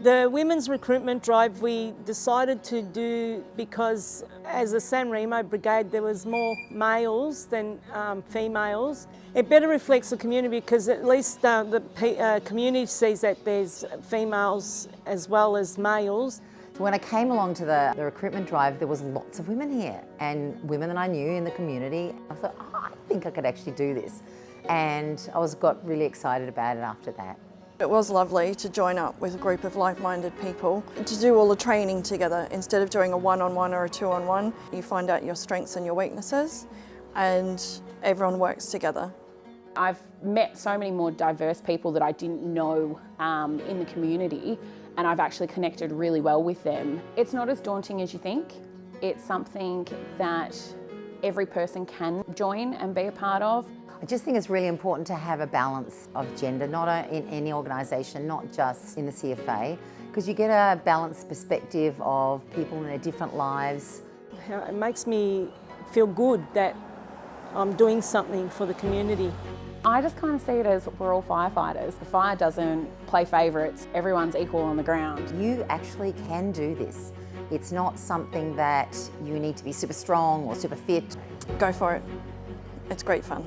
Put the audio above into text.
The women's recruitment drive we decided to do because as a San Remo brigade there was more males than um, females. It better reflects the community because at least uh, the uh, community sees that there's females as well as males. When I came along to the, the recruitment drive, there was lots of women here and women that I knew in the community. I thought, oh, I think I could actually do this. And I was got really excited about it after that. It was lovely to join up with a group of like-minded people and to do all the training together. Instead of doing a one-on-one -on -one or a two-on-one, -on -one, you find out your strengths and your weaknesses and everyone works together. I've met so many more diverse people that I didn't know um, in the community and I've actually connected really well with them. It's not as daunting as you think. It's something that every person can join and be a part of. I just think it's really important to have a balance of gender, not in any organisation, not just in the CFA, because you get a balanced perspective of people in their different lives. It makes me feel good that I'm doing something for the community. I just kind of see it as we're all firefighters. The fire doesn't play favourites, everyone's equal on the ground. You actually can do this. It's not something that you need to be super strong or super fit. Go for it. It's great fun.